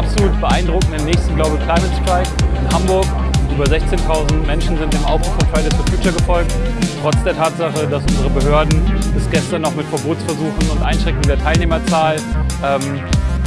absolut beeindruckenden nächsten Global Climate Strike in Hamburg. Über 16.000 Menschen sind dem Aufruf von Fridays for Future gefolgt, trotz der Tatsache, dass unsere Behörden bis gestern noch mit Verbotsversuchen und Einschränkungen der Teilnehmerzahl ähm,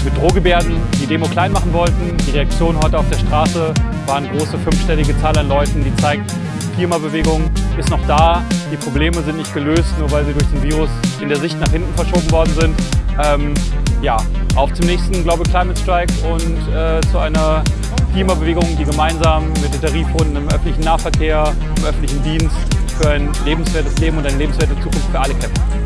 mit Drohgebärden die Demo klein machen wollten. Die Reaktion heute auf der Straße war eine große fünfstellige Zahl an Leuten, die zeigt, Klimabewegung ist noch da, die Probleme sind nicht gelöst, nur weil sie durch den Virus in der Sicht nach hinten verschoben worden sind. Ähm, ja, auf zum nächsten Global Climate Strike und äh, zu einer Klimabewegung, die gemeinsam mit den Tarifrunden im öffentlichen Nahverkehr, im öffentlichen Dienst für ein lebenswertes Leben und eine lebenswerte Zukunft für alle kämpft.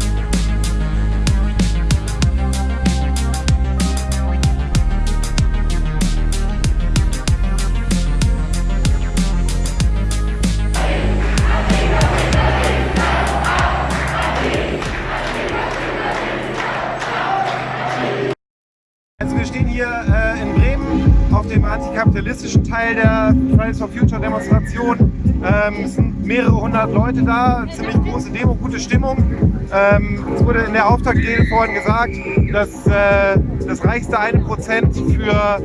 Dem antikapitalistischen Teil der Fridays for Future Demonstration. Ähm, es sind mehrere hundert Leute da, ziemlich große Demo, gute Stimmung. Ähm, es wurde in der Auftaktrede vorhin gesagt, dass äh, das reichste eine Prozent für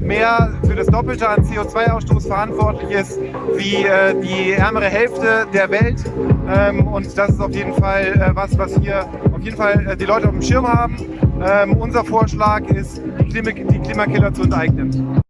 mehr, für das Doppelte an CO2-Ausstoß verantwortlich ist, wie äh, die ärmere Hälfte der Welt. Ähm, und das ist auf jeden Fall äh, was, was hier auf jeden Fall äh, die Leute auf dem Schirm haben. Ähm, unser Vorschlag ist, die Klimakiller zu enteignen.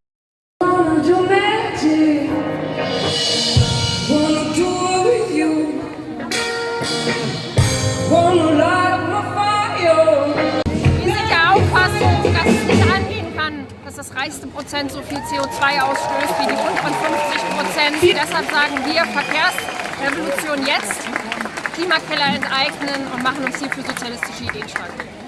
Reichste Prozent so viel CO2 ausstößt wie die unteren 50 Prozent. Deshalb sagen wir Verkehrsrevolution jetzt, Klimakeller enteignen und machen uns hier für sozialistische Ideen stark.